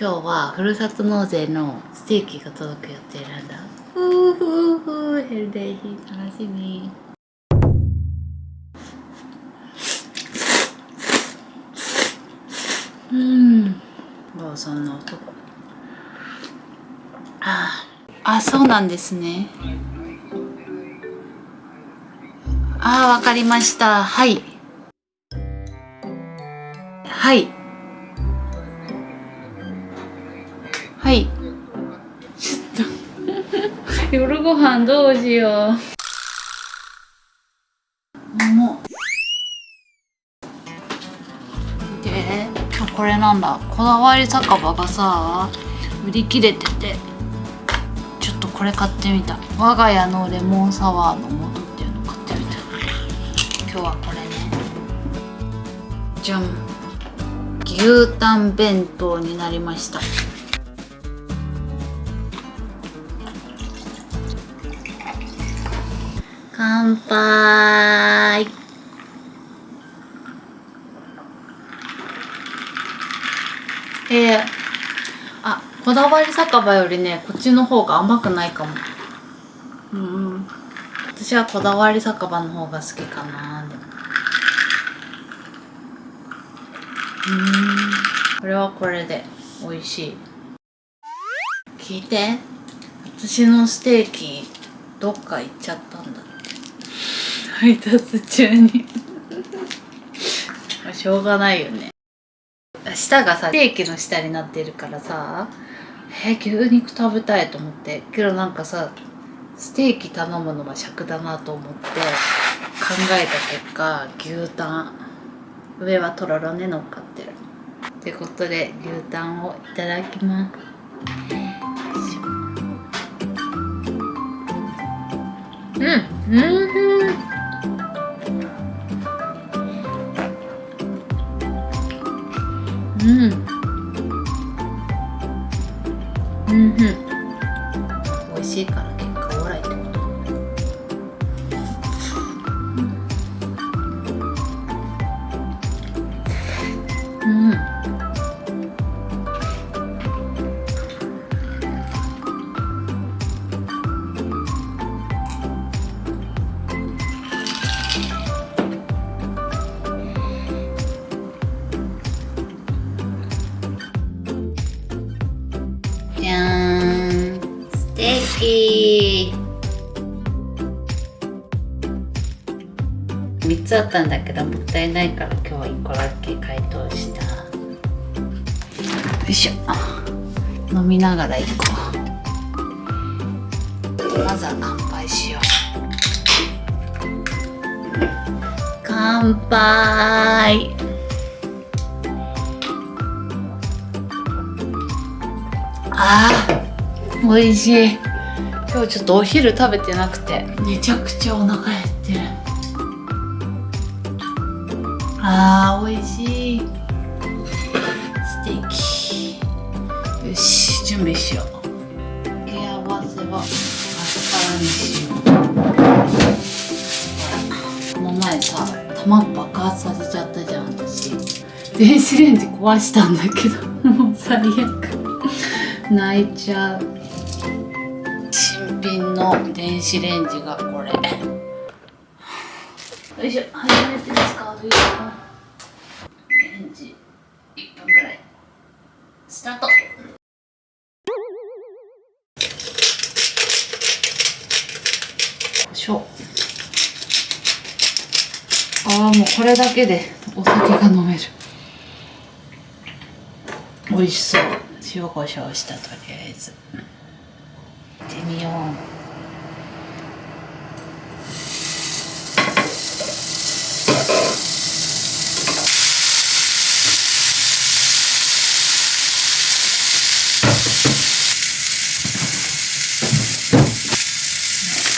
今日はふるさと納税のステーキが届く予定なんだ。ふうふうふうヘルデイヒー楽しみ。うん。ローソンの音ああそうなんですね。ああわかりました。はい。はい。はい。ちょっと。夜ご飯どうしよう。もうこれなんだ。こだわり酒場がさ売り切れてて。ちょっとこれ買ってみた。我が家のレモンサワーの素っていうの買ってみた。今日はこれね。じゃん。牛タン弁当になりました。乾杯。えー、あこだわり酒場よりねこっちの方が甘くないかも。うん私はこだわり酒場の方が好きかなでも。うん。これはこれで美味しい。聞いて。私のステーキどっか行っちゃったんだ配達中に。しょうがないよね。舌がさステーキの下になってるからさえ牛肉食べたいと思って。けどなんかさステーキ頼むのは尺だなと思って考えた結果牛タン上はとろろね乗っかってる。ってことで牛タンをいただきます。うんうん。うん。うん美味しいから3つあったんだけどもったいないから今日は1個だけ解凍した。よいしょ。飲みながら行こう。まずは乾杯しよう。乾杯。あー美味しい。今日ちょっとお昼食べてなくてめちゃくちゃお腹減っあー美味しい。ステーキ。よし準備しよう。付け合わせはアスパラにしよう。この前さ卵爆発させちゃったじゃん私。電子レンジ壊したんだけど。もう最悪。泣いちゃう。新品の電子レンジがこれ。よいしょ初めて使うよレンジ1分ぐらい。スタート。よいしょ。ああもうこれだけでお酒が飲める。美味しそう。塩コショウしたとりあえず。行ってみよう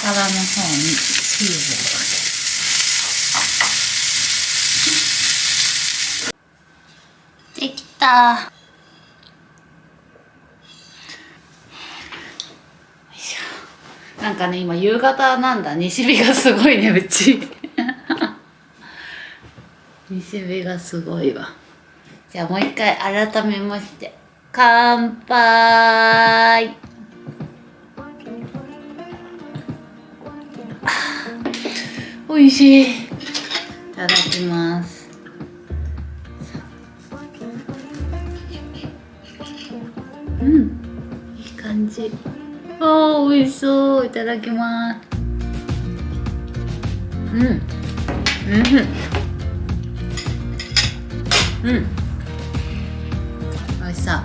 皿の方にチーズをかけできた。なんかね今夕方なんだ。西日がすごいねうち。西日がすごいわ。じゃあもう一回改めまして。乾杯。美味しい。いただきます。じ。あー美味しそう。いただきます。うん。うん。うん。私さ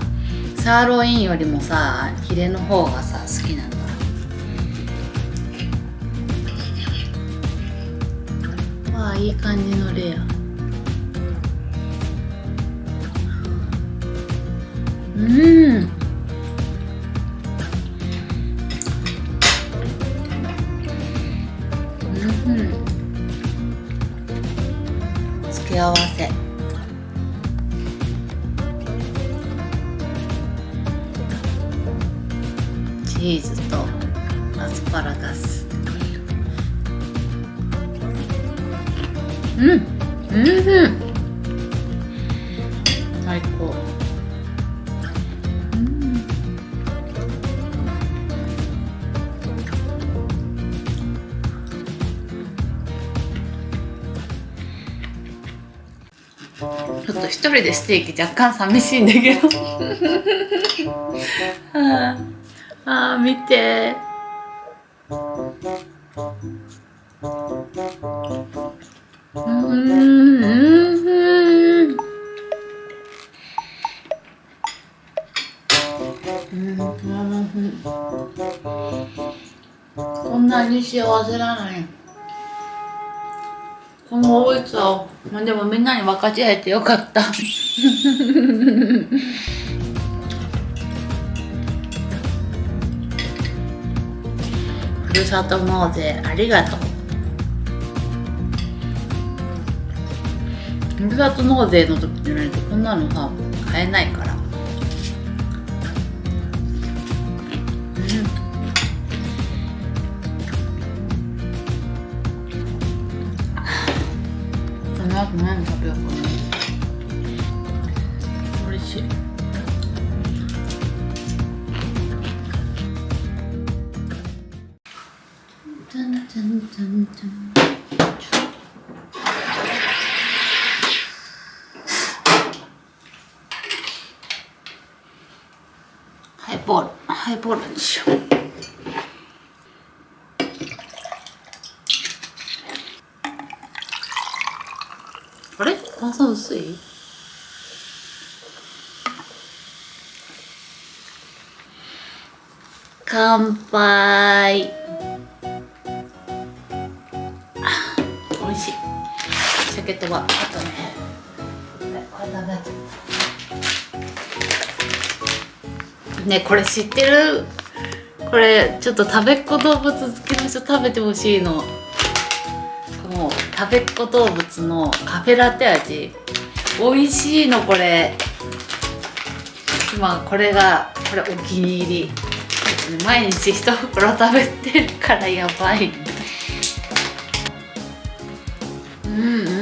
サーロインよりもさヒレの方がさ好きなんだ。わあいい感じのレア。うんうん。ーズとアスパラガスうん。うん。最高うん。ちょっと一人でステーキ若干寂しいん。だけどあーあー見て。うーんうんこんなに幸せなのに。この美味しさをまあでもみんなに分かち合えてよかった。ふるさと納税ありがとう。ふるさと納税の時じゃないとこんなのさ買えないから。タンタンタンタンハイボールハイボールにとはあとねこれ食べちゃったねこれ知ってる？これちょっと食べっ子動物好きの人食べてほしいの。この食べっ子動物のカフェラテ味。美味しいのこれ。今これがこれお気に入り。毎日一袋食べてるからやばい。うんうん。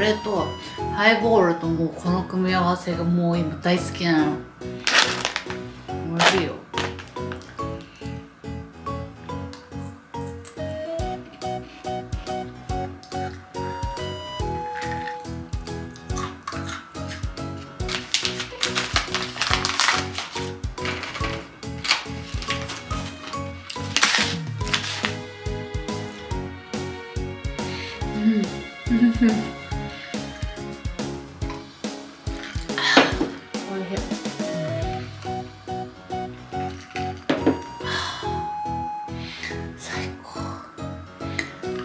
れとハイボールともうこの組み合わせがもう今大好きなの。美味しいよ。うん。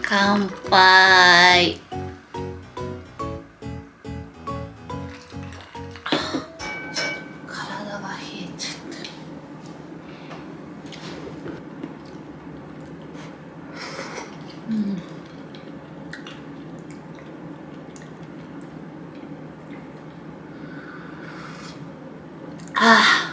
乾杯。体が冷えちゃったうんああ。